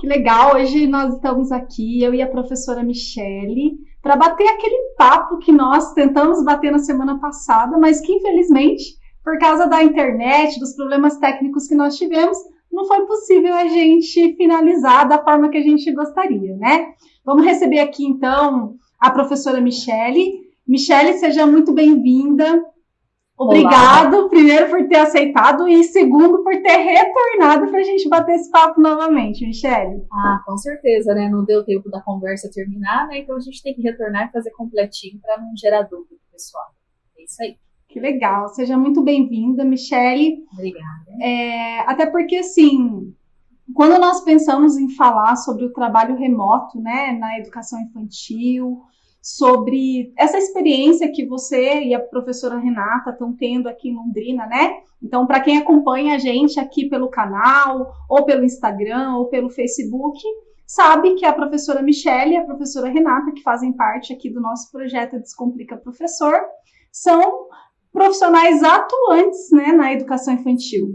Que legal, hoje nós estamos aqui, eu e a professora Michele, para bater aquele papo que nós tentamos bater na semana passada, mas que infelizmente, por causa da internet, dos problemas técnicos que nós tivemos, não foi possível a gente finalizar da forma que a gente gostaria, né? Vamos receber aqui então a professora Michele. Michele, seja muito bem-vinda. Obrigado, Olá. primeiro, por ter aceitado e segundo, por ter retornado para a gente bater esse papo novamente, Michele. Ah, com certeza, né? Não deu tempo da conversa terminar, né? Então a gente tem que retornar e fazer completinho para não gerar dúvida pessoal. É isso aí. Que legal. Seja muito bem-vinda, Michele. Obrigada. É, até porque, assim, quando nós pensamos em falar sobre o trabalho remoto, né, na educação infantil, sobre essa experiência que você e a professora Renata estão tendo aqui em Londrina, né? Então, para quem acompanha a gente aqui pelo canal, ou pelo Instagram, ou pelo Facebook, sabe que a professora Michelle e a professora Renata, que fazem parte aqui do nosso projeto Descomplica Professor, são profissionais atuantes né, na educação infantil.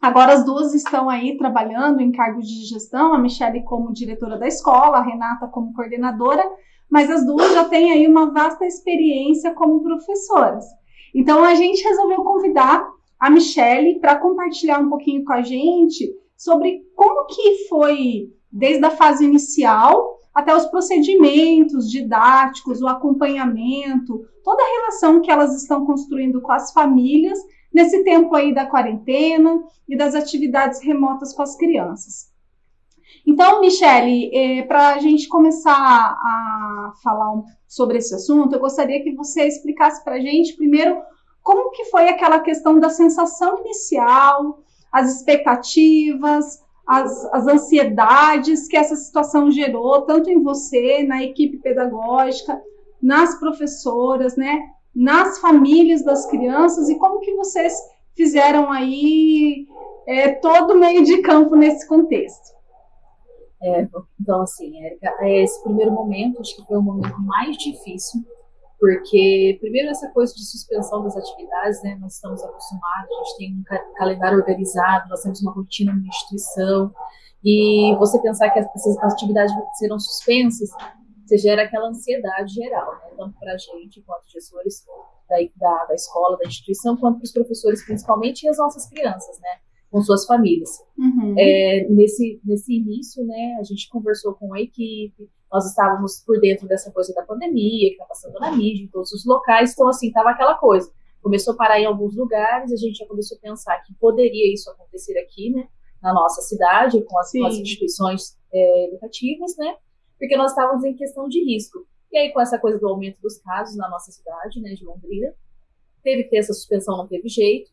Agora as duas estão aí trabalhando em cargos de gestão, a Michelle como diretora da escola, a Renata como coordenadora, mas as duas já têm aí uma vasta experiência como professoras. Então a gente resolveu convidar a Michelle para compartilhar um pouquinho com a gente sobre como que foi desde a fase inicial até os procedimentos didáticos, o acompanhamento, toda a relação que elas estão construindo com as famílias nesse tempo aí da quarentena e das atividades remotas com as crianças. Então, Michele, é, para a gente começar a falar sobre esse assunto, eu gostaria que você explicasse para a gente primeiro como que foi aquela questão da sensação inicial, as expectativas, as, as ansiedades que essa situação gerou, tanto em você, na equipe pedagógica, nas professoras, né, nas famílias das crianças, e como que vocês fizeram aí é, todo o meio de campo nesse contexto. É, então, assim, Érica, é, esse primeiro momento acho que foi o momento mais difícil, porque, primeiro, essa coisa de suspensão das atividades, né? Nós estamos acostumados, a gente tem um calendário organizado, nós temos uma rotina na instituição, e você pensar que essas atividades serão suspensas, você gera aquela ansiedade geral, né? Tanto para a gente, quanto gestores da, da, da escola, da instituição, quanto para os professores, principalmente, e as nossas crianças, né? Com suas famílias. Uhum. É, nesse, nesse início, né, a gente conversou com a equipe, nós estávamos por dentro dessa coisa da pandemia, que está passando na mídia, em todos os locais, então, assim, estava aquela coisa. Começou a parar em alguns lugares, a gente já começou a pensar que poderia isso acontecer aqui, né, na nossa cidade, com as, com as instituições é, educativas, né, porque nós estávamos em questão de risco. E aí, com essa coisa do aumento dos casos na nossa cidade, né, de Londrina, teve que ter essa suspensão, não teve jeito,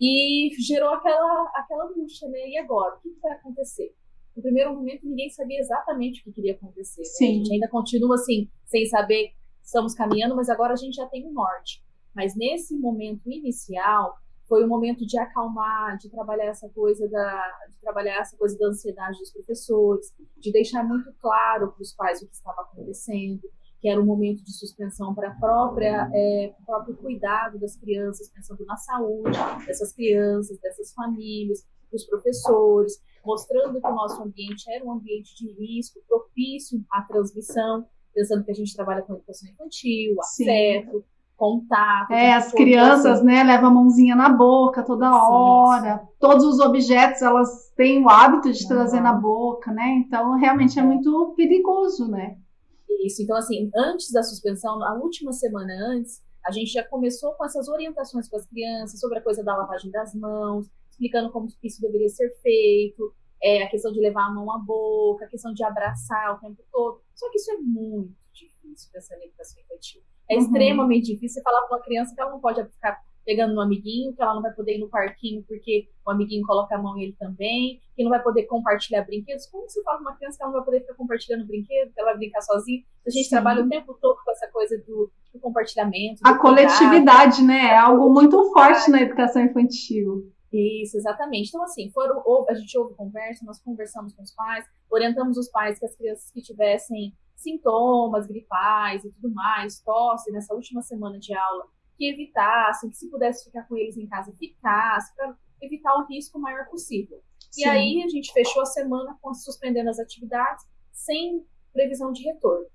e gerou aquela, aquela angústia, né? E agora? O que, vai acontecer? No primeiro momento, ninguém sabia exatamente o que queria acontecer. Né? A gente ainda continua assim, sem saber, estamos caminhando, mas agora a gente já tem um norte. Mas nesse momento inicial, foi um momento de acalmar, de trabalhar essa coisa da, de trabalhar essa coisa da ansiedade dos professores, de deixar muito claro para os pais o que estava acontecendo, que era um momento de suspensão para própria é, o próprio cuidado das crianças, pensando na saúde dessas crianças, dessas famílias, dos professores, mostrando que o nosso ambiente era um ambiente de risco, propício à transmissão, pensando que a gente trabalha com educação infantil, afeto, Sim. contato. É, as crianças, né, levam a mãozinha na boca toda hora. Sim. Todos os objetos elas têm o hábito de trazer na boca, né? Então realmente é muito perigoso, né? Isso. Então, assim, antes da suspensão, a última semana antes, a gente já começou com essas orientações para as crianças sobre a coisa da lavagem das mãos, explicando como isso deveria ser feito, é, a questão de levar a mão à boca, a questão de abraçar o tempo todo. Só que isso é muito difícil pensando em educação infantil. É uhum. extremamente difícil você falar para uma criança que ela não pode ficar pegando no amiguinho, que ela não vai poder ir no parquinho porque o amiguinho coloca a mão e ele também, que não vai poder compartilhar brinquedos. Como você fala uma criança que ela não vai poder ficar compartilhando brinquedo, que ela vai brincar sozinha? A gente Sim. trabalha o tempo todo com essa coisa do, do compartilhamento. Do a coletividade, né? É algo muito forte na educação infantil. Isso, exatamente. Então, assim, foram, a gente ouve conversa, nós conversamos com os pais, orientamos os pais que as crianças que tivessem sintomas gripais e tudo mais, tosse nessa última semana de aula, que evitassem, que se pudesse ficar com eles em casa, ficasse, para evitar o risco maior possível. Sim. E aí a gente fechou a semana com suspendendo as atividades sem previsão de retorno.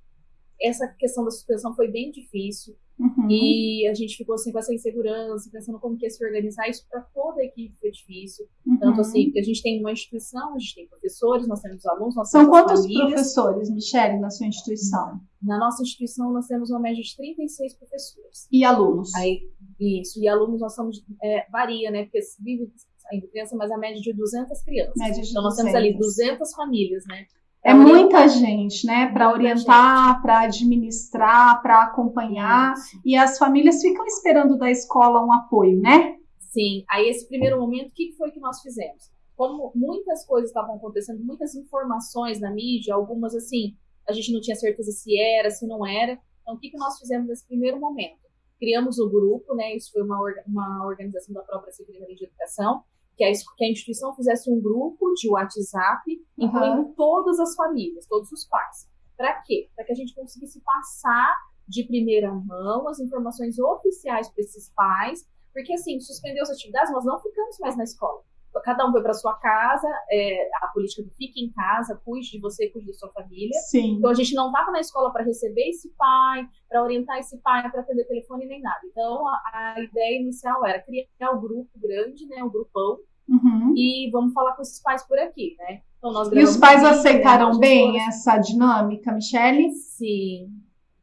Essa questão da suspensão foi bem difícil. Uhum. E a gente ficou assim com essa insegurança, pensando como que ia se organizar. Isso para toda a equipe foi difícil. Uhum. Tanto assim, a gente tem uma instituição, a gente tem professores, nós temos alunos, nós São temos quantos famílias. professores, Michele, na sua instituição? Na nossa instituição, nós temos uma média de 36 professores. E alunos? Aí, isso. E alunos, nós somos. É, varia, né? Porque vive ainda criança, mas a média de 200 crianças. Média de então, nós 200. temos ali 200 famílias, né? É muita gente, né? Para orientar, para administrar, para acompanhar. Isso. E as famílias ficam esperando da escola um apoio, né? Sim. Aí, esse primeiro momento, o que foi que nós fizemos? Como muitas coisas estavam acontecendo, muitas informações na mídia, algumas assim, a gente não tinha certeza se era, se não era. Então, o que, que nós fizemos nesse primeiro momento? Criamos o grupo, né? Isso foi uma, uma organização da própria Secretaria de Educação, que a, que a instituição fizesse um grupo de WhatsApp, incluindo uhum. todas as famílias, todos os pais. Para quê? Para que a gente conseguisse passar de primeira mão as informações oficiais para esses pais, porque assim, suspendeu as atividades, nós não ficamos mais na escola. Cada um foi para sua casa, é, a política do fique em casa, cuide de você, cuide da sua família. Sim. Então a gente não estava na escola para receber esse pai, para orientar esse pai, para atender telefone nem nada. Então a, a, ideia inicial era criar o um grupo grande, né, o um grupão, uhum. e vamos falar com esses pais por aqui, né? Então, nós e os pais aceitaram bem essa dinâmica, Michele? Sim.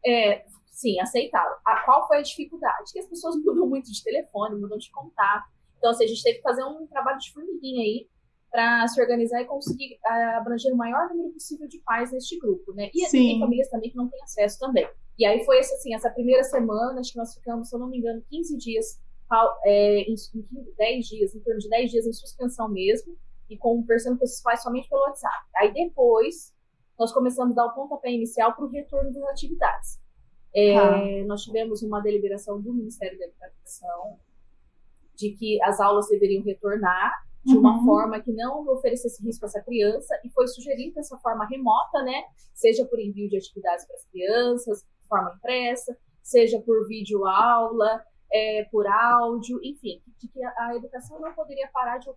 É, sim, aceitaram. A, qual foi a dificuldade? Que as pessoas mudam muito de telefone, mudam de contato. Então, assim, a gente teve que fazer um trabalho de formiguinha aí para se organizar e conseguir uh, abranger o maior número possível de pais neste grupo, né? E Sim. tem famílias também que não têm acesso também. E aí foi assim, essa primeira semana, acho que nós ficamos, se eu não me engano, 15 dias, é, em, em 10 dias, em torno de 10 dias em suspensão mesmo, e conversando com esses pais somente pelo WhatsApp. Aí depois, nós começamos a dar o pontapé inicial para o retorno das atividades. É, Tá. Nós tivemos uma deliberação do Ministério da Educação de que as aulas deveriam retornar de uma Uhum. forma que não oferecesse risco a essa criança e foi sugerido essa forma remota, né? Seja por envio de atividades para as crianças, de forma impressa, seja por vídeo aula, é, por áudio, enfim, de que a, a educação não poderia parar de,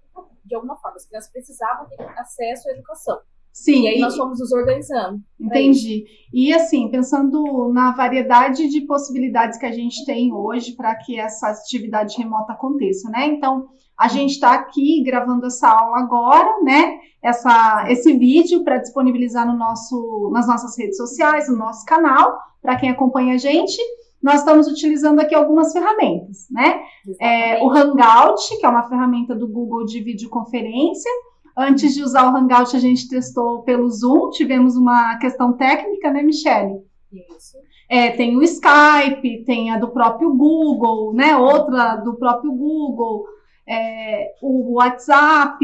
de alguma forma. As crianças precisavam ter acesso à educação. Sim, E aí nós fomos nos organizando. Entendi. E assim, pensando na variedade de possibilidades que a gente tem hoje para que essa atividade remota aconteça, né? Então, a gente está aqui gravando essa aula agora, né? Essa, esse vídeo para disponibilizar no nosso, nas nossas redes sociais, no nosso canal, para quem acompanha a gente. Nós estamos utilizando aqui algumas ferramentas, né? É, o Hangout, que é uma ferramenta do Google de videoconferência. Antes de usar o Hangout, a gente testou pelo Zoom, tivemos uma questão técnica, né, Michele? Isso. É, tem o Skype, tem a do próprio Google, né? Outra do próprio Google, é, o WhatsApp,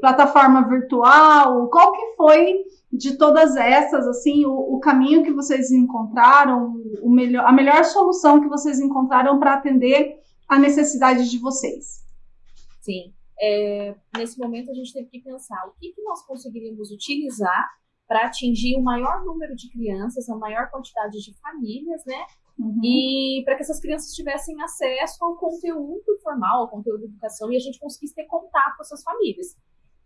plataforma virtual. Qual que foi de todas essas, assim, o, o caminho que vocês encontraram, o melhor, a melhor solução que vocês encontraram para atender a necessidade de vocês? Sim. É, nesse momento a gente teve que pensar o que, que nós conseguiríamos utilizar para atingir o maior número de crianças, a maior quantidade de famílias, né? Uhum. E para que essas crianças tivessem acesso ao conteúdo formal, ao conteúdo de educação, e a gente conseguisse ter contato com essas famílias.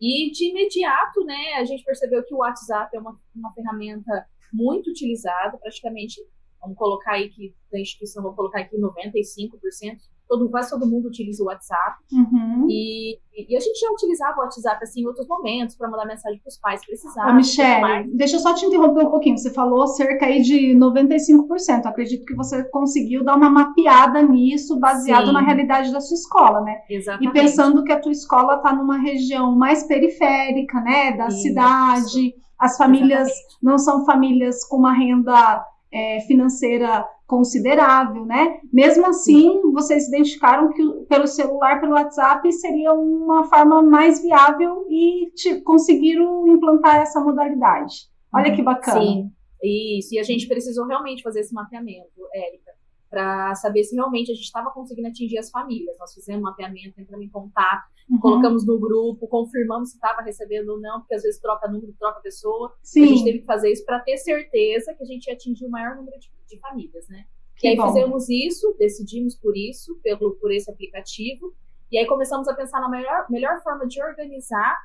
E de imediato, né, a gente percebeu que o WhatsApp é uma, uma ferramenta muito utilizada, praticamente, vamos colocar aí que da instituição, vamos colocar aqui 95%, todo, quase todo mundo utiliza o WhatsApp. Uhum. E, e a gente já utilizava o WhatsApp assim em outros momentos para mandar mensagem para os pais precisavam. Michelle, deixa eu só te interromper um pouquinho. Você falou cerca aí de 95%. Acredito que você conseguiu dar uma mapeada nisso, baseado Sim. na realidade da sua escola, né? Exatamente. E pensando que a tua escola está numa região mais periférica, né, da cidade, as famílias Exatamente. não são famílias com uma renda é, financeira considerável, né? Mesmo assim, vocês identificaram que pelo celular, pelo WhatsApp, seria uma forma mais viável e conseguiram implantar essa modalidade. Olha que bacana. Sim, isso. E a gente precisou realmente fazer esse mapeamento, Érica, para saber se realmente a gente estava conseguindo atingir as famílias. Nós fizemos um mapeamento, entramos em contato, Uhum. colocamos no grupo, confirmamos se estava recebendo ou não, porque às vezes troca número, troca pessoa. Sim. A gente teve que fazer isso para ter certeza que a gente ia atingir o maior número de, de famílias, né? Que e aí bom. fizemos isso, decidimos por isso, pelo, por esse aplicativo, e aí começamos a pensar na melhor, melhor forma de organizar,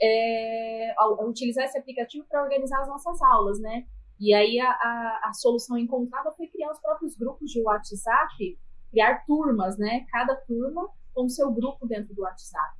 é, utilizar esse aplicativo para organizar as nossas aulas, né? E aí a, a, a, solução encontrada foi criar os próprios grupos de WhatsApp, criar turmas, né? Cada turma com seu grupo dentro do WhatsApp.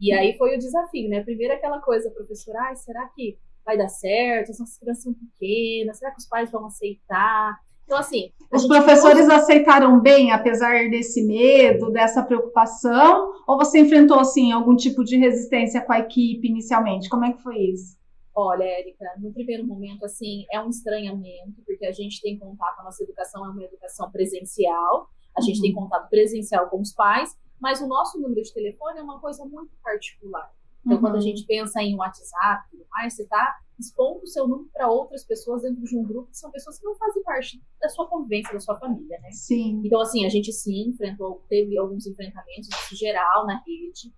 E aí foi o desafio, né? Primeiro aquela coisa, professora, ai, será que vai dar certo? As nossas crianças são pequenas, será que os pais vão aceitar? Então, assim. Os professores aceitaram bem, apesar desse medo, dessa preocupação? Ou você enfrentou, assim, algum tipo de resistência com a equipe inicialmente? Como é que foi isso? Olha, Érica, no primeiro momento, assim, é um estranhamento, porque a gente tem contato, a nossa educação é uma educação presencial, a gente uhum. tem contato presencial com os pais, mas o nosso número de telefone é uma coisa muito particular. Então, uhum. quando a uhum. gente pensa em WhatsApp e tudo mais, você está expondo o seu número para outras pessoas dentro de um grupo que são pessoas que não fazem parte da sua convivência, da sua família, né? Sim. Então, assim, a gente sim enfrentou, teve alguns enfrentamentos, em geral, na rede.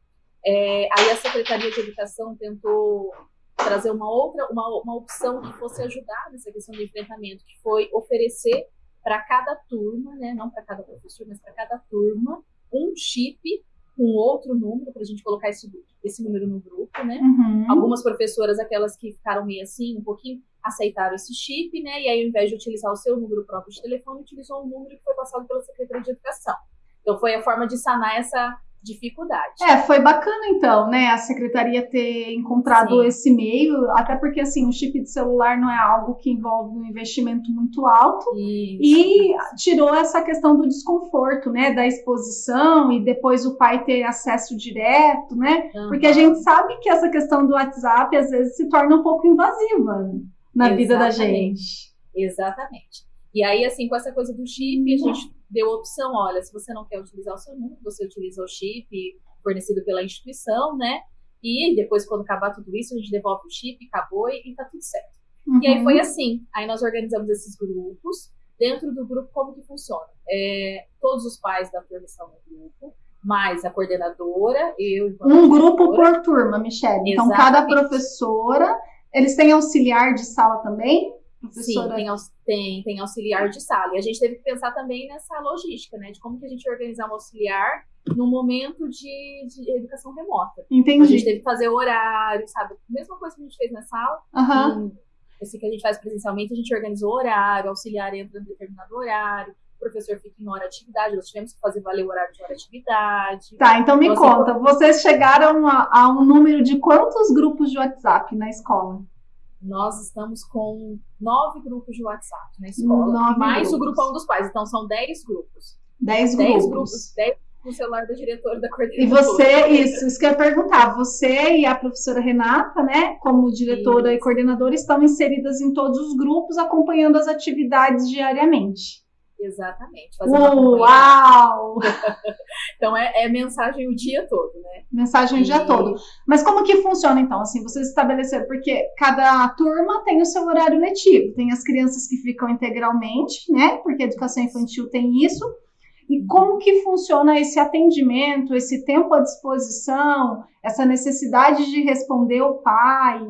É, aí a Secretaria de Educação tentou trazer uma outra, uma, uma opção que fosse ajudar nessa questão do enfrentamento, que foi oferecer para cada turma, né, não para cada professor, mas para cada turma, um chip com outro número para a gente colocar esse, esse número no grupo, né? Uhum. Algumas professoras, aquelas que ficaram meio assim, um pouquinho, aceitaram esse chip, né? E aí, ao invés de utilizar o seu número próprio de telefone, utilizou um número que foi passado pela Secretaria de Educação. Então, foi a forma de sanar essa dificuldade. É, foi bacana então, né, a secretaria ter encontrado Sim. esse meio, até porque assim, o chip de celular não é algo que envolve um investimento muito alto Isso. e tirou essa questão do desconforto, né, da exposição e depois o pai ter acesso direto, né? Uhum. Porque a gente sabe que essa questão do WhatsApp às vezes se torna um pouco invasiva na Exatamente. vida da gente. Exatamente. E aí, assim, com essa coisa do chip, a gente deu a opção, olha, se você não quer utilizar o seu número, você utiliza o chip fornecido pela instituição, né? E depois, quando acabar tudo isso, a gente devolve o chip, acabou e, e tá tudo certo. Uhum. E aí foi assim. Aí nós organizamos esses grupos. Dentro do grupo, como que funciona? É, todos os pais da turma estão no grupo, mais a coordenadora, eu. Um grupo por turma, Michelle. Então, cada professora, eles têm auxiliar de sala também? Professora... Sim, tem, tem, tem auxiliar de sala. E a gente teve que pensar também nessa logística, né? De como que a gente organizar um auxiliar no momento de, de educação remota. Entendi. A gente teve que fazer horário, sabe? Mesma coisa que a gente fez na sala. Uhum. Esse que a gente faz presencialmente, a gente organizou horário, auxiliar entra em determinado horário, o professor fica em hora de atividade, nós tivemos que fazer valer o horário de hora de atividade. Tá, então me assim, conta, vocês chegaram a, a um número de quantos grupos de WhatsApp na escola? Nós estamos com nove grupos de WhatsApp na escola, nove mais grupos. o grupão dos pais. Então, são dez grupos. Dez, dez grupos. grupos. Dez no celular da diretora da coordenadora. E você, isso, isso que eu ia perguntar, você e a professora Renata, né, como diretora isso. e coordenadora, estão inseridas em todos os grupos, acompanhando as atividades diariamente. Exatamente. Uau! então é, é, mensagem o dia todo, né? Mensagem e... o dia todo. Mas como que funciona então? Assim, vocês estabeleceram, porque cada turma tem o seu horário letivo, tem as crianças que ficam integralmente, né? Porque a educação infantil tem isso. E como que funciona esse atendimento, esse tempo à disposição, essa necessidade de responder o pai?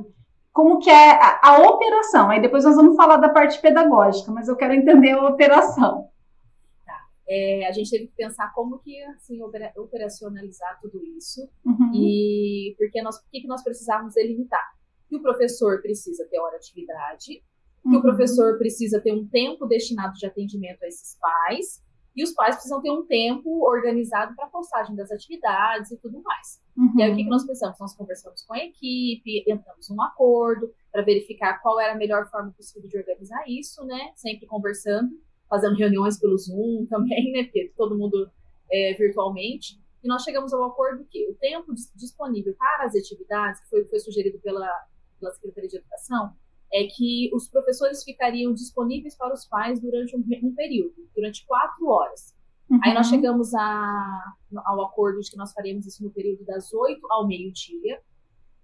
Como que é a, a, operação. Aí depois nós vamos falar da parte pedagógica, mas eu quero entender a operação. Tá. É, a gente teve que pensar como que assim operacionalizar tudo isso uhum. e porque nós, o que, que nós precisávamos delimitar. Que o professor precisa ter hora de atividade, que uhum. o professor precisa ter um tempo destinado de atendimento a esses pais e os pais precisam ter um tempo organizado para a postagem das atividades e tudo mais. Uhum. E aí o que, que nós pensamos? Nós conversamos com a equipe, entramos num acordo para verificar qual era a melhor forma possível de organizar isso, né? Sempre conversando, fazendo reuniões pelo Zoom também, né? Porque todo mundo é, virtualmente. E nós chegamos ao acordo que o tempo disponível para as atividades, que foi, foi sugerido pela, pela Secretaria de Educação, é que os professores ficariam disponíveis para os pais durante um, um período, durante quatro horas. Uhum. Aí nós chegamos a, ao acordo de que nós faríamos isso no período das oito ao meio-dia.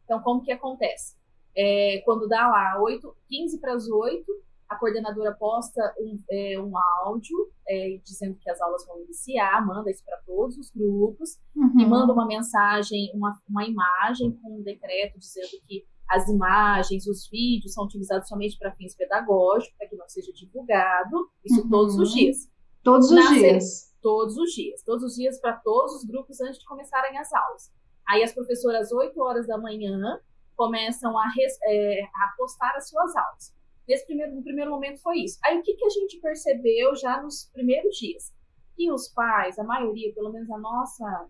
Então, como que acontece? É, quando dá lá 8, 15 para as 8, a coordenadora posta um, é, um áudio é, dizendo que as aulas vão iniciar, manda isso para todos os grupos uhum. e manda uma mensagem, uma, uma imagem com um decreto dizendo que as imagens, os vídeos são utilizados somente para fins pedagógicos, para que não seja divulgado, isso uhum. todos os dias. Todos os dias. Todos os dias. Todos os dias para todos os grupos antes de começarem as aulas. Aí as professoras, 8 horas da manhã, começam a, é, a postar as suas aulas. Nesse primeiro, no primeiro momento foi isso. Aí o que, que a gente percebeu já nos primeiros dias? Que os pais, a maioria, pelo menos a nossa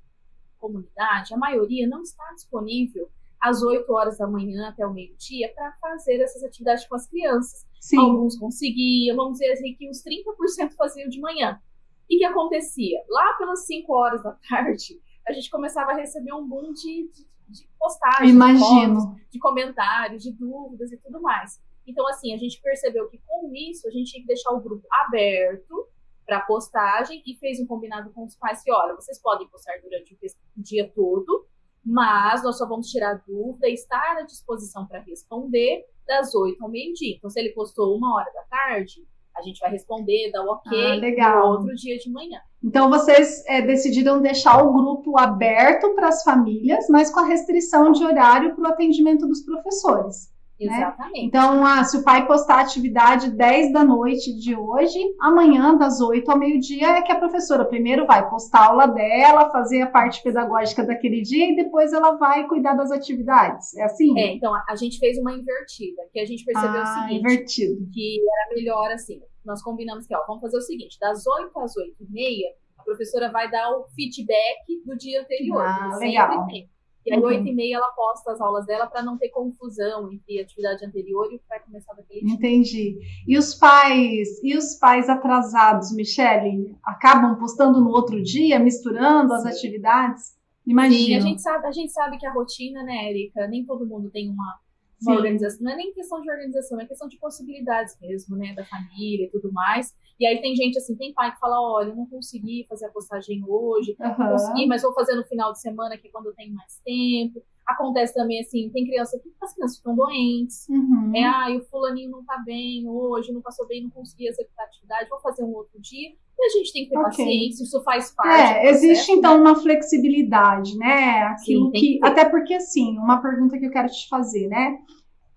comunidade, a maioria não está disponível às 8 horas da manhã até o meio-dia para fazer essas atividades com as crianças. Sim. Alguns conseguiam, vamos dizer assim, que uns 30% faziam de manhã. E o que acontecia? Lá pelas 5 horas da tarde, a gente começava a receber um boom de, de, de postagens, Imagino. De, fotos, de comentários, de dúvidas e tudo mais. Então, assim, a gente percebeu que com isso a gente tinha que deixar o grupo aberto para postagem e fez um combinado com os pais que, olha, vocês podem postar durante o dia todo, mas nós só vamos tirar dúvida e estar à disposição para responder das 8 ao meio-dia. Então, se ele postou uma hora da tarde, a gente vai responder, dar o ok ah, legal. no outro dia de manhã. Então, vocês é, decidiram deixar o grupo aberto para as famílias, mas com a restrição de horário para o atendimento dos professores. Né? Exatamente. Né? Então, ah, se o pai postar a atividade 10 da noite de hoje, amanhã, das 8 ao meio-dia, é que a professora primeiro vai postar a aula dela, fazer a parte pedagógica daquele dia e depois ela vai cuidar das atividades. É assim? É, então a, a gente fez uma invertida, que a gente percebeu ah, o seguinte: invertido. que era melhor assim. Nós combinamos que, ó, vamos fazer o seguinte: das 8 às 8 e meia, a professora vai dar o feedback do dia anterior. Ah, legal. Tem. E aí, oito e meia, ela posta as aulas dela para não ter confusão entre a atividade anterior e o que vai começar daquele dia. Entendi. E os pais, e os pais atrasados, Michele, acabam postando no outro dia, misturando Sim. as atividades? Imagina. Sim, a gente, sabe, a gente sabe que a rotina, né, Erika, nem todo mundo tem uma, uma organização. Não é nem questão de organização, é questão de possibilidades mesmo, né, da família e tudo mais. E aí tem gente assim, tem pai que fala, olha, eu não consegui fazer a postagem hoje, uhum. consegui, mas vou fazer no final de semana, que é quando eu tenho mais tempo. Acontece também assim, tem criança que as crianças ficam doentes. Uhum. É, ah, o fulaninho não tá bem hoje, não passou bem, não consegui executar a atividade, vou fazer um outro dia. E a gente tem que ter okay. paciência, isso faz parte. É, existe então uma flexibilidade, né? Aquilo Sim, que, que até porque assim, uma pergunta que eu quero te fazer, né?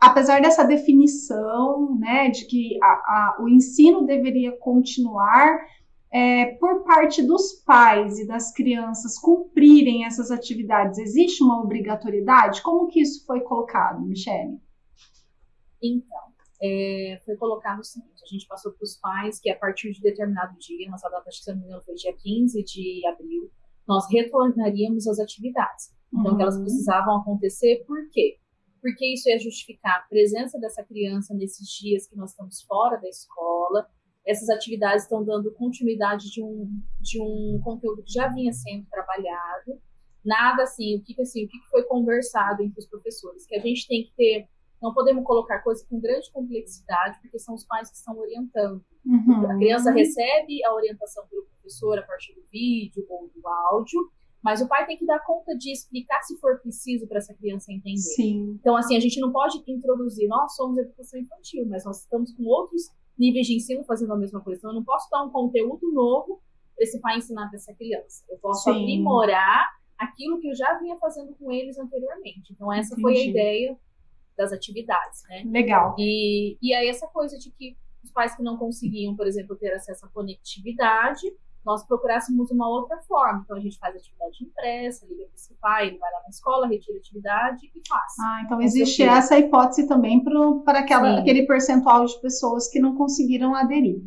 apesar dessa definição, né, de que a, a, o ensino deveria continuar, é, por parte dos pais e das crianças cumprirem essas atividades, existe uma obrigatoriedade? Como que isso foi colocado, Michele? Então, é, foi colocado o seguinte, a gente passou para os pais que a partir de determinado dia, nossa data, acho que se não me engano, foi dia 15 de abril, nós retornaríamos às atividades. Então, uhum. elas precisavam acontecer, por quê? porque isso ia justificar a presença dessa criança nesses dias que nós estamos fora da escola. Essas atividades estão dando continuidade de um, de um conteúdo que já vinha sendo trabalhado. Nada assim, o que, assim, o que foi conversado entre os professores, que a gente tem que ter não podemos colocar coisas com grande complexidade, porque são os pais que estão orientando. Uhum. A criança recebe a orientação pelo professor a partir do vídeo ou do áudio, mas o pai tem que dar conta de explicar se for preciso para essa criança entender. Sim. Então, assim, a gente não pode introduzir, nós somos educação infantil, mas nós estamos com outros níveis de ensino fazendo a mesma coisa. Então, eu não posso dar um conteúdo novo para esse pai ensinar para essa criança. Eu posso Sim. aprimorar aquilo que eu já vinha fazendo com eles anteriormente. Então, essa Entendi. foi a ideia das atividades, né? Legal. E, e aí, essa coisa de que os pais que não conseguiam, por exemplo, ter acesso à conectividade, nós procurássemos uma outra forma. Então, a gente faz atividade impressa, liga para esse pai, ele vai lá na escola, retira a atividade e faz. Ah, então existe essa hipótese também para aquele percentual de pessoas que não conseguiram aderir.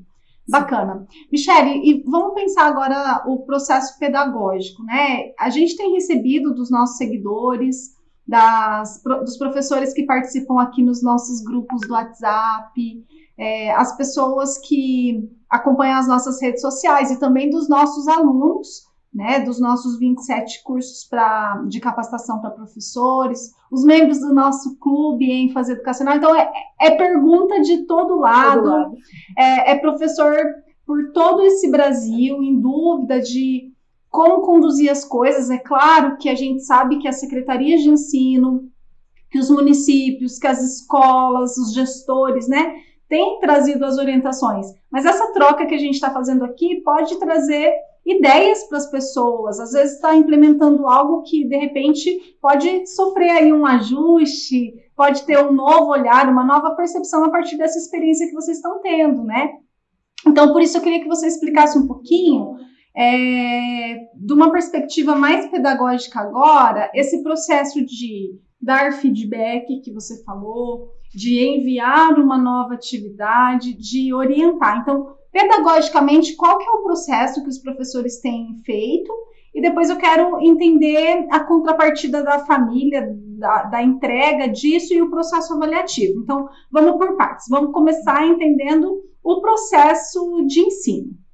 Sim. Bacana. Michele, e vamos pensar agora o processo pedagógico, né? A gente tem recebido dos nossos seguidores, das, dos professores que participam aqui nos nossos grupos do WhatsApp, é, as pessoas que acompanham as nossas redes sociais e também dos nossos alunos, né, dos nossos 27 cursos pra, de capacitação para professores, os membros do nosso clube ênfase educacional. Então, é, é pergunta de todo lado, todo lado. É, é professor por todo esse Brasil, em dúvida de como conduzir as coisas. É claro que a gente sabe que as secretarias de ensino, que os municípios, que as escolas, os gestores, né, tem trazido as orientações, mas essa troca que a gente está fazendo aqui pode trazer ideias para as pessoas. Às vezes está implementando algo que de repente pode sofrer aí um ajuste, pode ter um novo olhar, uma nova percepção a partir dessa experiência que vocês estão tendo, né? Então, por isso eu queria que você explicasse um pouquinho, é, de uma perspectiva mais pedagógica agora, esse processo de dar feedback que você falou, de enviar uma nova atividade, de orientar. Então, pedagogicamente, qual que é o processo que os professores têm feito? E depois eu quero entender a contrapartida da família, da, da entrega disso e o processo avaliativo. Então, vamos por partes. Vamos começar entendendo o processo de ensino.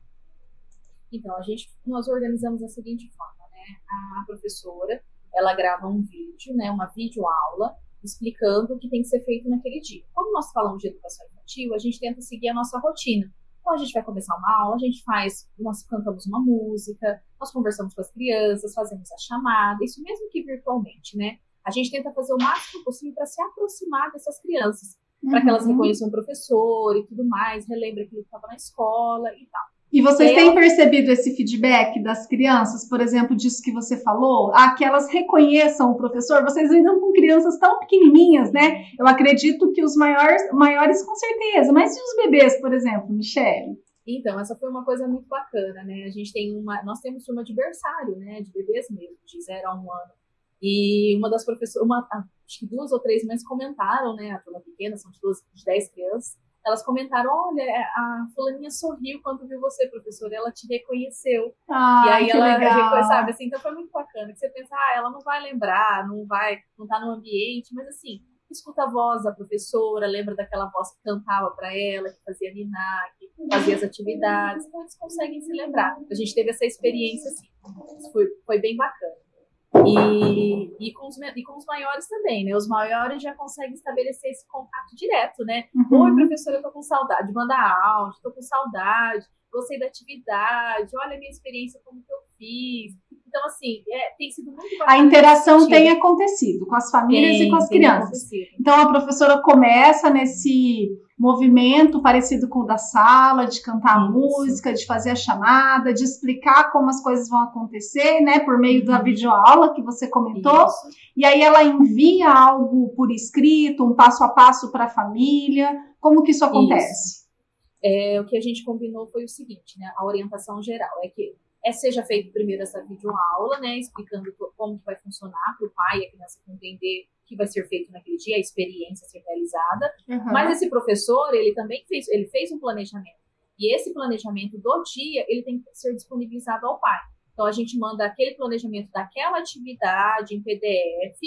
Então, a gente, nós organizamos da seguinte forma, né? A professora, ela grava um vídeo, né? Uma videoaula explicando o que tem que ser feito naquele dia. Como nós falamos de educação infantil, a gente tenta seguir a nossa rotina. Então a gente vai começar uma aula, a gente faz, nós cantamos uma música, nós conversamos com as crianças, fazemos a chamada, isso mesmo que virtualmente, né? A gente tenta fazer o máximo possível para se aproximar dessas crianças, uhum. para que elas uhum. reconheçam o professor e tudo mais, relembrem aquilo que estava na escola e tal. E vocês têm percebido esse feedback das crianças, por exemplo, disso que você falou? Ah, que elas reconheçam o professor? Vocês lidam com crianças tão pequenininhas, né? Eu acredito que os maiores, maiores com certeza. Mas e os bebês, por exemplo, Michelle? Então, essa foi uma coisa muito bacana, né? A gente tem uma, nós temos turma de berçário, né? De bebês mesmo, de zero a um ano. E uma das professoras, uma, acho que duas ou três mães comentaram, né? A turma pequena, são de, duas, de dez crianças elas comentaram: olha, a fulaninha sorriu quando viu você, professora, ela te reconheceu. Ah, e aí ela legal. sabe assim, então foi muito bacana. Que você pensa, ah, ela não vai lembrar, não vai, não tá no ambiente, mas assim, escuta a voz da professora, lembra daquela voz que cantava para ela, que fazia ninar, que fazia as atividades, então eles conseguem se lembrar. A gente teve essa experiência assim, foi, foi bem bacana. E, e, com os, e com os maiores também, né? Os maiores já conseguem estabelecer esse contato direto, né? Uhum. Oi, professora, eu tô com saudade, manda áudio, tô com saudade, gostei da atividade, olha a minha experiência, como que eu fiz. Então, assim, é, tem sido muito bacana. A interação tem acontecido com as famílias tem, e com as crianças. Então, a professora começa nesse movimento parecido com o da sala, de cantar Isso. música, de fazer a chamada, de explicar como as coisas vão acontecer, né, por meio da uhum. videoaula que você comentou. Isso. E aí ela envia algo por escrito, um passo a passo para a família. Como que isso acontece? Isso. É, o que a gente combinou foi o seguinte, né? A orientação geral é que é seja feito primeiro essa videoaula, né, explicando como que vai funcionar para o pai e a criança entender o que vai ser feito naquele dia, a experiência ser realizada. Uhum. Mas esse professor, ele também fez, ele fez um planejamento. E esse planejamento do dia, ele tem que ser disponibilizado ao pai. Então a gente manda aquele planejamento daquela atividade em PDF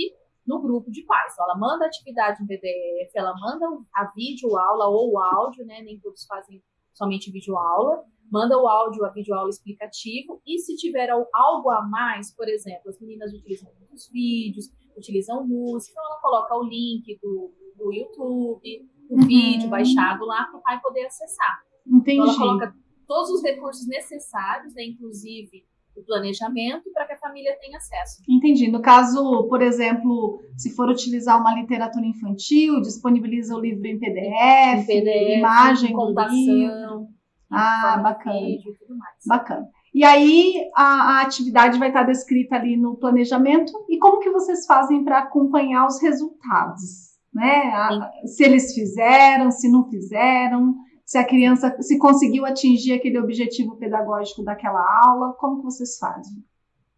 no grupo de pais. Então, ela manda a atividade em PDF, ela manda a videoaula ou o áudio, né? Nem todos fazem somente videoaula manda o áudio, a videoaula explicativo, e se tiver algo a mais, por exemplo, as meninas utilizam muitos vídeos, utilizam música, então ela coloca o link do, do YouTube, o uhum. vídeo baixado lá para o pai poder acessar. Entendi. Então ela coloca todos os recursos necessários, né, inclusive o planejamento, para que a família tenha acesso. Entendi. No caso, por exemplo, se for utilizar uma literatura infantil, disponibiliza o livro em PDF, em PDF imagem, contação. Ah, bacana. Vídeo e tudo mais. Bacana. E aí a, a, atividade vai estar descrita ali no planejamento e como que vocês fazem para acompanhar os resultados, né? A, se eles fizeram, se não fizeram, se a criança se conseguiu atingir aquele objetivo pedagógico daquela aula, como que vocês fazem?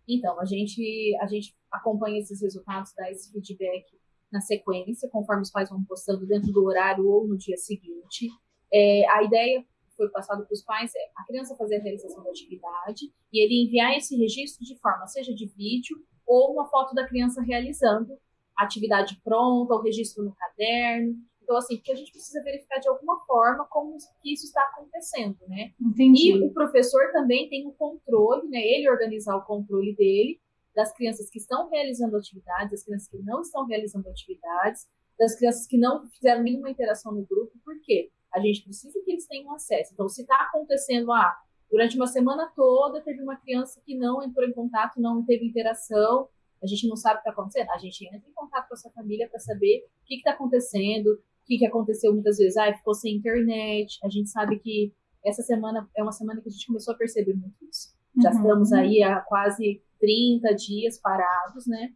Então a gente a gente acompanha esses resultados, dá esse feedback na sequência, conforme os pais vão postando dentro do horário ou no dia seguinte. É, a ideia foi passado para os pais é a criança fazer a realização da atividade e ele enviar esse registro de forma, seja de vídeo ou uma foto da criança realizando a atividade pronta, o registro no caderno. Então, assim, porque a gente precisa verificar de alguma forma como que isso está acontecendo, né? Entendi. E o professor também tem o controle, né? Ele organizar o controle dele das crianças que estão realizando atividades, das crianças que não estão realizando atividades, das crianças que não fizeram nenhuma interação no grupo. Por quê? a gente precisa que eles tenham acesso. Então, se está acontecendo, ah, durante uma semana toda teve uma criança que não entrou em contato, não teve interação, a gente não sabe o que está acontecendo, a gente entra em contato com essa família para saber o que está acontecendo, que, que aconteceu muitas vezes, ah, ficou sem internet, a gente sabe que essa semana é uma semana que a gente começou a perceber muito isso. Já uhum. estamos aí há quase 30 dias parados, né?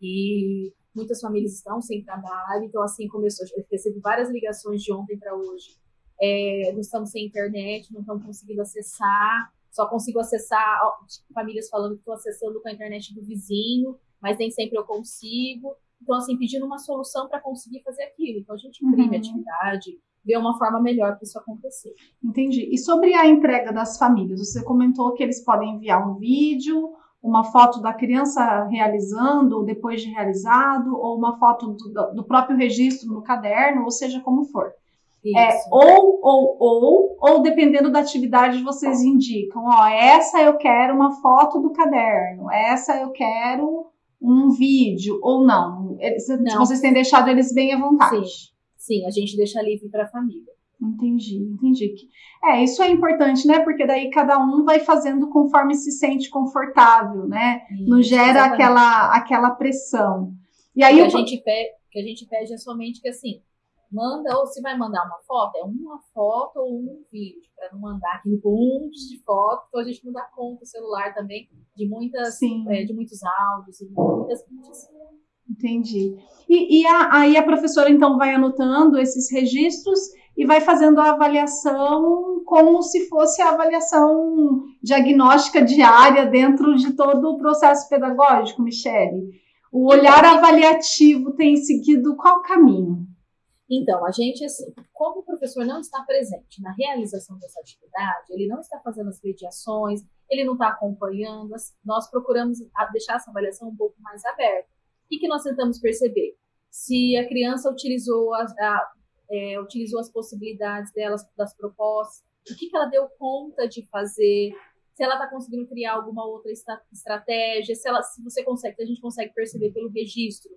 E muitas famílias estão sem trabalho, então assim começou. Eu recebi várias ligações de ontem para hoje é, não estamos sem internet, não estamos conseguindo acessar, só consigo acessar famílias falando que estou acessando com a internet do vizinho, mas nem sempre eu consigo. Então, assim, pedindo uma solução para conseguir fazer aquilo. Então, a gente imprime uhum. atividade, vê uma forma melhor para isso acontecer. Entendi. E sobre a entrega das famílias, você comentou que eles podem enviar um vídeo, uma foto da criança realizando, depois de realizado, ou uma foto do, do próprio registro no caderno, ou seja, como for. É, ou, ou, ou, ou dependendo da atividade, vocês indicam, ó, essa eu quero uma foto do caderno, essa eu quero um vídeo, ou não. Eles, não. Vocês têm deixado eles bem à vontade. Sim, Sim a gente deixa livre para a família. Entendi, entendi. É, isso é importante, né? Porque daí cada um vai fazendo conforme se sente confortável, né? Isso, Não gera aquela, aquela pressão. E aí o que, a gente pede, que a gente pede é somente que assim, manda, ou se vai mandar uma foto, é uma foto ou um vídeo, para não mandar aquele monte de fotos, então a gente não dá conta o celular também de muitas, é, de muitos áudios e muitas vídeos. Entendi. E, e a, aí a professora então vai anotando esses registros e vai fazendo a avaliação como se fosse a avaliação diagnóstica diária dentro de todo o processo pedagógico, Michele. O olhar avaliativo tem seguido qual caminho? Então, a gente, assim, como o professor não está presente na realização dessa atividade, ele não está fazendo as mediações, ele não está acompanhando, nós procuramos deixar essa avaliação um pouco mais aberta. O que, nós tentamos perceber? Se a criança utilizou, a, a é, utilizou as possibilidades delas, das propostas, o que, que ela deu conta de fazer, se ela está conseguindo criar alguma outra estratégia, se, ela, se você consegue, se a gente consegue perceber pelo registro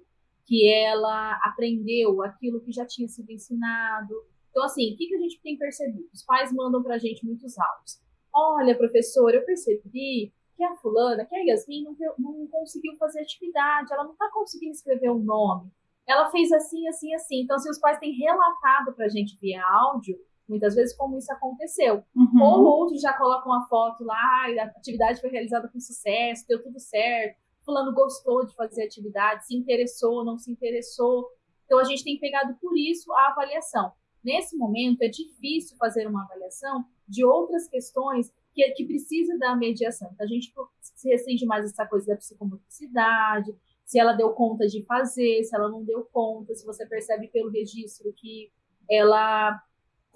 que ela aprendeu aquilo que já tinha sido ensinado. Então, assim, o que, que a gente tem percebido? Os pais mandam para a gente muitos áudios. Olha, professor, eu percebi que a fulana, que a Yasmin não, não conseguiu fazer atividade, ela não está conseguindo escrever um nome. Ela fez assim, assim, assim. Então, se os pais têm relatado para a gente via áudio, muitas vezes como isso aconteceu. Uhum. Ou outros já colocam a foto lá, a atividade foi realizada com sucesso, deu tudo certo fulano gostou de fazer atividade, se interessou, não se interessou. Então a gente tem pegado por isso a avaliação. Nesse momento é difícil fazer uma avaliação de outras questões que, que precisa da mediação. Então a gente se restringe mais essa coisa da psicomotricidade, se ela deu conta de fazer, se ela não deu conta, se você percebe pelo registro que ela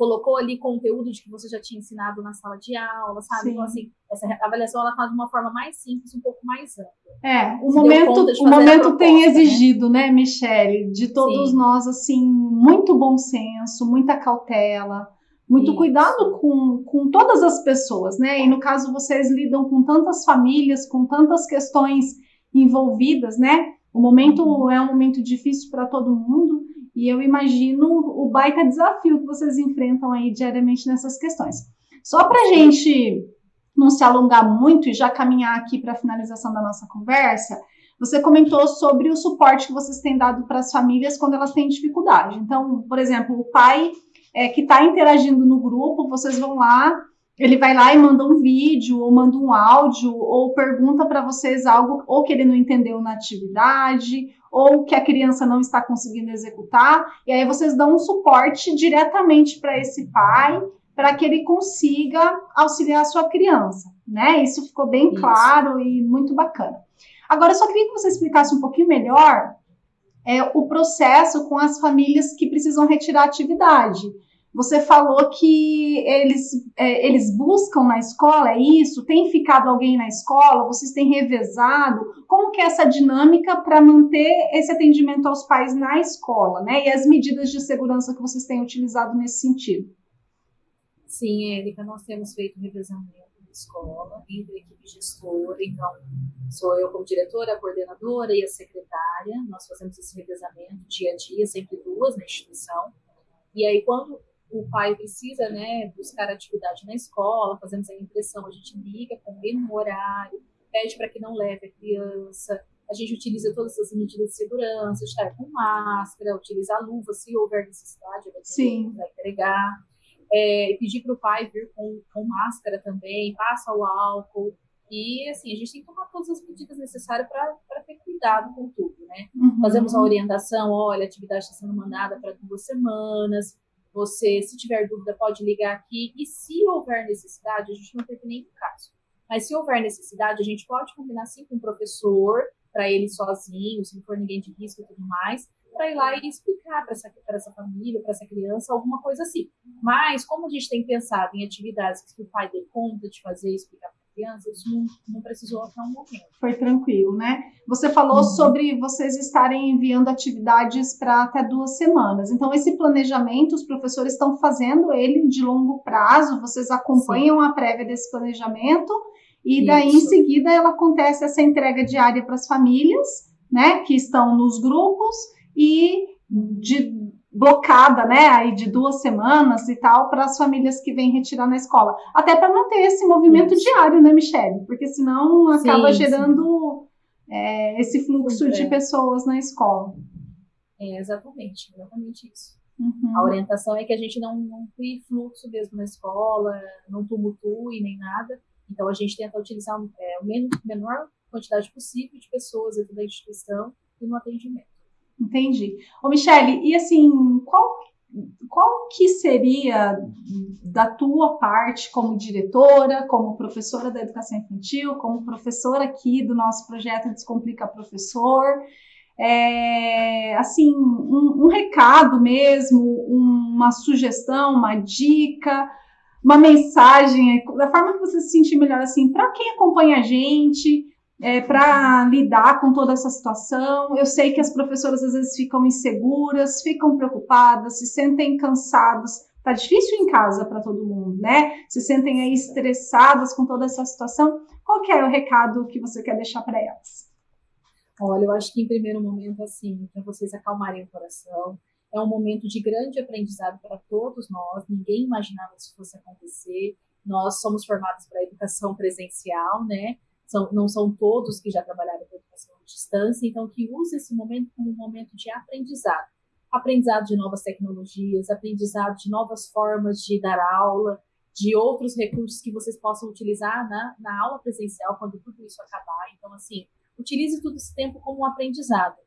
colocou ali conteúdo de que você já tinha ensinado na sala de aula, sabe? Sim. Então, assim, essa avaliação ela tá de uma forma mais simples, um pouco mais ampla. É, o momento, o momento proposta, tem né? exigido, né, né Michele, de todos Sim. nós, assim, muito bom senso, muita cautela, muito Isso. cuidado com, com todas as pessoas, né? E no caso, vocês lidam com tantas famílias, com tantas questões envolvidas, né? O momento uhum. é um momento difícil para todo mundo e eu imagino o baita desafio que vocês enfrentam aí diariamente nessas questões. Só para a gente não se alongar muito e já caminhar aqui para a finalização da nossa conversa, você comentou sobre o suporte que vocês têm dado para as famílias quando elas têm dificuldade. Então, por exemplo, o pai é, que está interagindo no grupo, vocês vão lá, ele vai lá e manda um vídeo, ou manda um áudio, ou pergunta para vocês algo, ou que ele não entendeu na atividade, ou que a criança não está conseguindo executar, e aí vocês dão um suporte diretamente para esse pai, para que ele consiga auxiliar a sua criança, né? Isso ficou bem Isso. claro e muito bacana. Agora, eu só queria que você explicasse um pouquinho melhor é, o processo com as famílias que precisam retirar a atividade. Você falou que eles, é, eles buscam na escola, é isso? Tem ficado alguém na escola? Vocês têm revezado? Como que é essa dinâmica para manter esse atendimento aos pais na escola, né? E as medidas de segurança que vocês têm utilizado nesse sentido? Sim, Érica, nós temos feito revezamento na escola, entre a equipe gestora, então sou eu como diretora, a coordenadora e a secretária, nós fazemos esse revezamento dia a dia, sempre duas na instituição, e aí quando o pai precisa né, buscar atividade na escola, fazemos a impressão, a gente liga, combina um horário, pede para que não leve a criança, a gente utiliza todas as medidas de segurança, estar com máscara, utilizar luva se houver necessidade, Sim. vai entregar. É, pedir para o pai vir com, com máscara também, passa o álcool. E, assim, a gente tem que tomar todas as medidas necessárias para ter cuidado com tudo, né? Uhum. Fazemos a orientação, olha, a atividade está sendo mandada para duas semanas, Você, se tiver dúvida, pode ligar aqui. E se houver necessidade, a gente não teve nenhum caso. Mas se houver necessidade, a gente pode combinar sim com o professor, para ele sozinho, se não for ninguém de risco e tudo mais, para ir lá e explicar para essa, essa família, para essa criança, alguma coisa assim. Mas, como a gente tem pensado em atividades que o pai dê conta de fazer explicar para a criança, isso não, não precisou até um momento. Foi tranquilo, né? Você falou uhum. sobre vocês estarem enviando atividades para até duas semanas. Então, esse planejamento, os professores estão fazendo ele de longo prazo, vocês acompanham Sim. a prévia desse planejamento. E daí, Isso. em seguida, ela acontece essa entrega diária para as famílias, né, que estão nos grupos, e de blocada, né, aí de duas semanas e tal, para as famílias que vêm retirar na escola. Até para não ter esse movimento Isso. diário, né, Michelle? Porque senão acaba sim, gerando sim. É, esse fluxo de pessoas na escola. É, exatamente, exatamente isso. Uhum. A orientação é que a gente não, não crie fluxo mesmo na escola, não tumultue nem nada. Então a gente tenta utilizar é, o menor quantidade possível de pessoas dentro da instituição e no atendimento. Entendi. Ô, Michele, e assim, qual, qual que seria da tua parte como diretora, como professora da educação infantil, como professora aqui do nosso projeto Descomplica Professor, é, assim, um, um recado mesmo, uma sugestão, uma dica, uma mensagem, da forma que você se sentir melhor, assim, para quem acompanha a gente, é, para lidar com toda essa situação. Eu sei que as professoras às vezes ficam inseguras, ficam preocupadas, se sentem cansadas. Tá difícil em casa para todo mundo, né? Se sentem aí estressadas com toda essa situação. Qual que é o recado que você quer deixar para elas? Olha, eu acho que em primeiro momento, assim, para vocês acalmarem o coração, é um momento de grande aprendizado para todos nós. Ninguém imaginava que isso fosse acontecer. Nós somos formados para a educação presencial, né? São, não são todos que já trabalharam com educação à distância, então que use esse momento como um momento de aprendizado. Aprendizado de novas tecnologias, aprendizado de novas formas de dar aula, de outros recursos que vocês possam utilizar na, na aula presencial quando tudo isso acabar. Então, assim, utilize todo esse tempo como um aprendizado.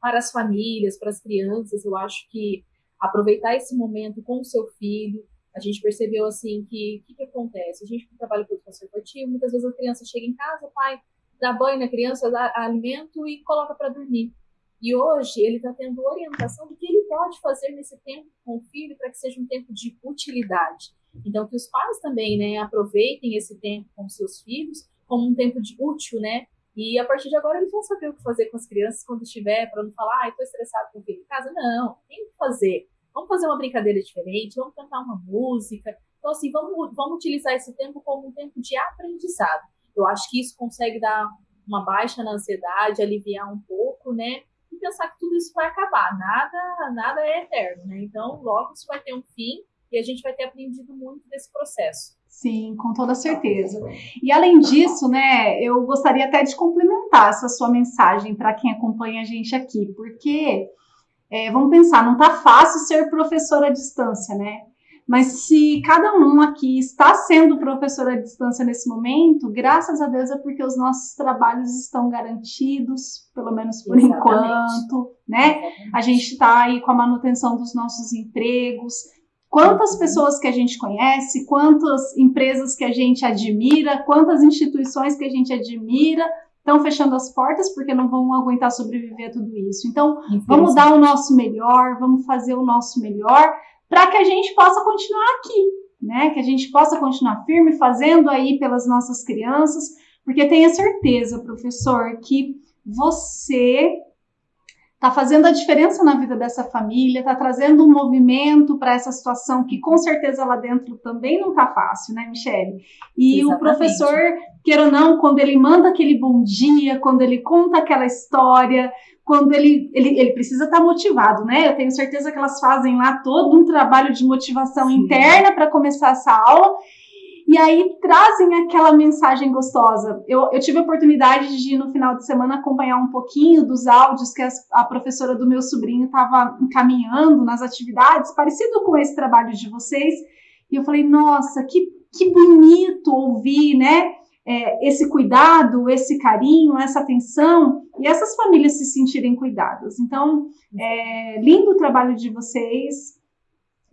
Para as famílias, para as crianças, eu acho que aproveitar esse momento com o seu filho, a gente percebeu assim que o que, que, acontece? A gente trabalha com infantil, muitas vezes a criança chega em casa, o pai dá banho na criança, dá alimento e coloca para dormir. E hoje ele está tendo orientação do que ele pode fazer nesse tempo com o filho para que seja um tempo de utilidade. Então que os pais também, né, aproveitem esse tempo com seus filhos como um tempo de útil, né? E a partir de agora eles vão saber o que fazer com as crianças quando estiver, para não falar, ah, estou estressado com o filho em casa. Não, tem que fazer. Vamos fazer uma brincadeira diferente, vamos cantar uma música. Então, assim, vamos, vamos utilizar esse tempo como um tempo de aprendizado. Eu acho que isso consegue dar uma baixa na ansiedade, aliviar um pouco, né? E pensar que tudo isso vai acabar. Nada, nada é eterno, né? Então, logo isso vai ter um fim e a gente vai ter aprendido muito desse processo. Sim, com toda certeza. E além disso, né, eu gostaria até de complementar essa sua mensagem para quem acompanha a gente aqui, porque é, vamos pensar, não está fácil ser professor à distância, né? Mas se cada um aqui está sendo professor à distância nesse momento, graças a Deus é porque os nossos trabalhos estão garantidos, pelo menos por Exatamente. enquanto, né? Exatamente. A gente está aí com a manutenção dos nossos empregos. Quantas uhum. pessoas que a gente conhece, quantas empresas que a gente admira, quantas instituições que a gente admira estão fechando as portas porque não vão aguentar sobreviver a tudo isso. Então, vamos dar o nosso melhor, vamos fazer o nosso melhor para que a gente possa continuar aqui, né? Que a gente possa continuar firme fazendo aí pelas nossas crianças, porque tenha certeza, professor, que você está fazendo a diferença na vida dessa família, está trazendo um movimento para essa situação que com certeza lá dentro também não está fácil, né, Michele? E Exatamente. o professor, queira ou não, quando ele manda aquele bom dia, quando ele conta aquela história, quando ele, ele, ele precisa estar tá motivado, né? Eu tenho certeza que elas fazem lá todo um trabalho de motivação Sim. interna para começar essa aula e aí trazem aquela mensagem gostosa. Eu, eu tive a oportunidade de, no final de semana, acompanhar um pouquinho dos áudios que a, a professora do meu sobrinho estava encaminhando nas atividades, parecido com esse trabalho de vocês. E eu falei, nossa, que, que bonito ouvir, né? É, esse cuidado, esse carinho, essa atenção e essas famílias se sentirem cuidadas. Então, é, lindo o trabalho de vocês.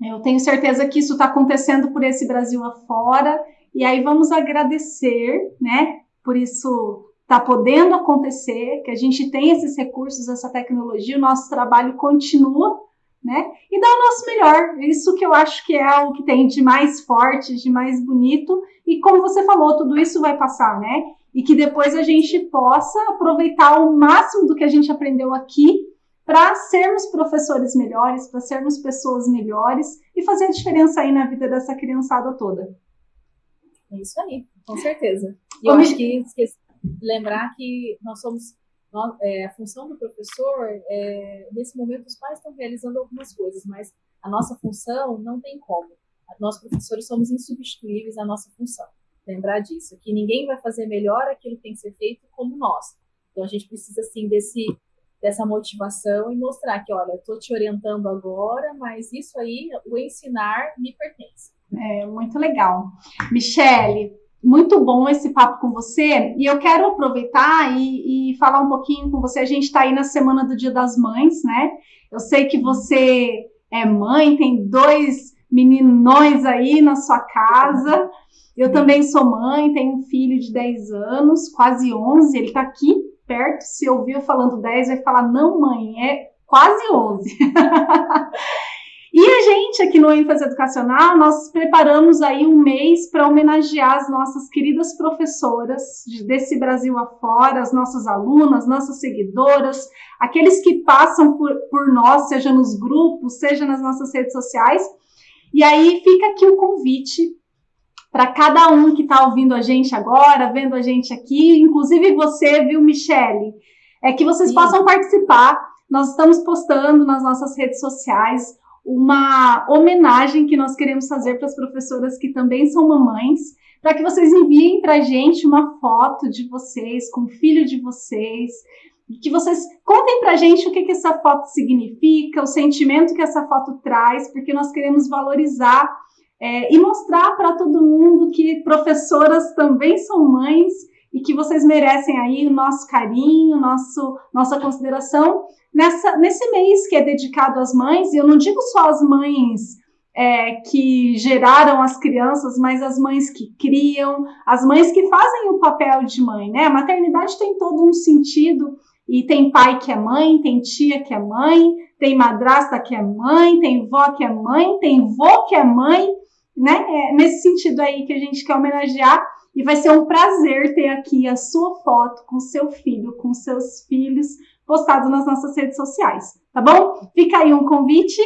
Eu tenho certeza que isso está acontecendo por esse Brasil afora, e aí vamos agradecer, né, por isso está podendo acontecer, que a gente tem esses recursos, essa tecnologia, o nosso trabalho continua, né? E dar o nosso melhor. Isso que eu acho que é o que tem de mais forte, de mais bonito. E como você falou, tudo isso vai passar, né? E que depois a gente possa aproveitar o máximo do que a gente aprendeu aqui para sermos professores melhores, para sermos pessoas melhores e fazer a diferença aí na vida dessa criançada toda. É isso aí, com certeza. E eu acho que esqueci, lembrar que nós somos nós, é, a função do professor, é, nesse momento os pais estão realizando algumas coisas, mas a nossa função não tem como. Nós professores somos insubstituíveis à nossa função. Lembrar disso, que ninguém vai fazer melhor aquilo que tem que ser feito como nós. Então a gente precisa assim desse dessa motivação e mostrar que, olha, estou te orientando agora, mas isso aí, o ensinar me pertence. É muito legal. Michele, muito bom esse papo com você. E eu quero aproveitar e, e falar um pouquinho com você. A gente está aí na semana do Dia das Mães, né? Eu sei que você é mãe, tem dois meninões aí na sua casa. Eu também sou mãe, tenho um filho de 10 anos, quase 11, ele está aqui perto. Se ouvir eu falando 10, vai falar: não, mãe, é quase 11. E a gente aqui no ênfase educacional, nós preparamos aí um mês para homenagear as nossas queridas professoras desse Brasil afora, as nossas alunas, nossas seguidoras, aqueles que passam por, por nós, seja nos grupos, seja nas nossas redes sociais. E aí fica aqui o convite para cada um que está ouvindo a gente agora, vendo a gente aqui, inclusive você, viu, Michele, é que vocês Sim. possam participar. Nós estamos postando nas nossas redes sociais uma homenagem que nós queremos fazer para as professoras que também são mamães, para que vocês enviem para a gente uma foto de vocês com o filho de vocês, que vocês contem para a gente o que, que essa foto significa, o sentimento que essa foto traz, porque nós queremos valorizar é, e mostrar para todo mundo que professoras também são mães e que vocês merecem aí o nosso carinho, nosso, nossa consideração. Nessa, nesse mês que é dedicado às mães, e eu não digo só as mães é, que geraram as crianças, mas as mães que criam, as mães que fazem o papel de mãe, né? A maternidade tem todo um sentido, e tem pai que é mãe, tem tia que é mãe, tem madrasta que é mãe, tem vó que é mãe, tem vô que é mãe, né? É nesse sentido aí que a gente quer homenagear e vai ser um prazer ter aqui a sua foto com seu filho, com seus filhos, postado nas nossas redes sociais, tá bom? Fica aí um convite.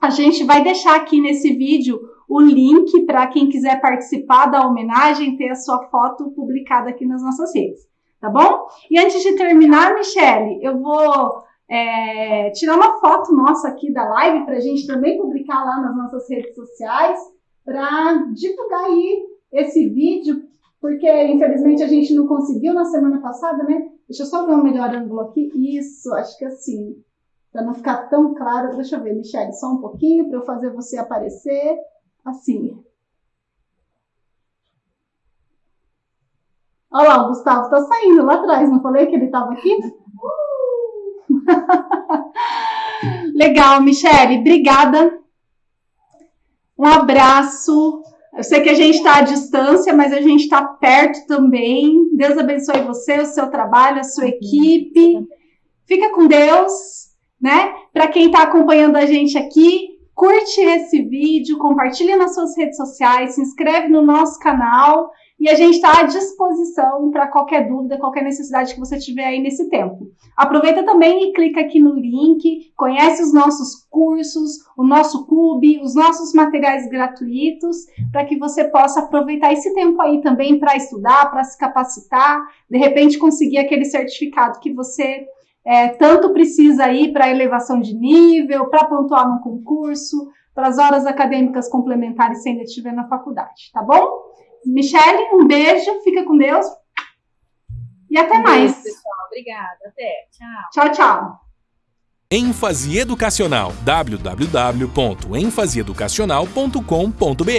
A gente vai deixar aqui nesse vídeo o link para quem quiser participar da homenagem, ter a sua foto publicada aqui nas nossas redes, tá bom? E antes de terminar, Michele, eu vou é, tirar uma foto nossa aqui da live para a gente também publicar lá nas nossas redes sociais para divulgar aí esse vídeo porque infelizmente a gente não conseguiu na semana passada, né? Deixa eu só ver um melhor ângulo aqui. Isso, acho que assim, para não ficar tão claro. Deixa eu ver, Michelle, só um pouquinho para eu fazer você aparecer assim. Olha lá, o Gustavo tá saindo lá atrás, não falei que ele estava aqui? Legal, Michele, obrigada. Um abraço. Eu sei que a gente está à distância, mas a gente está perto também. Deus abençoe você, o seu trabalho, a sua equipe. Fica com Deus, né? Para quem está acompanhando a gente aqui, curte esse vídeo, compartilha nas suas redes sociais, se inscreve no nosso canal e a gente está à disposição para qualquer dúvida, qualquer necessidade que você tiver aí nesse tempo. Aproveita também e clica aqui no link, conhece os nossos cursos, o nosso clube, os nossos materiais gratuitos, para que você possa aproveitar esse tempo aí também para estudar, para se capacitar, de repente conseguir aquele certificado que você é, tanto precisa aí para elevação de nível, para pontuar no concurso, para as horas acadêmicas complementares se ainda estiver na faculdade, tá bom? Michele, um beijo, fica com Deus. E até um mais. Beijo, pessoal. Obrigada. Até. Tchau. Tchau, tchau. Ênfase Educacional. www.enfaseeducacional.com.br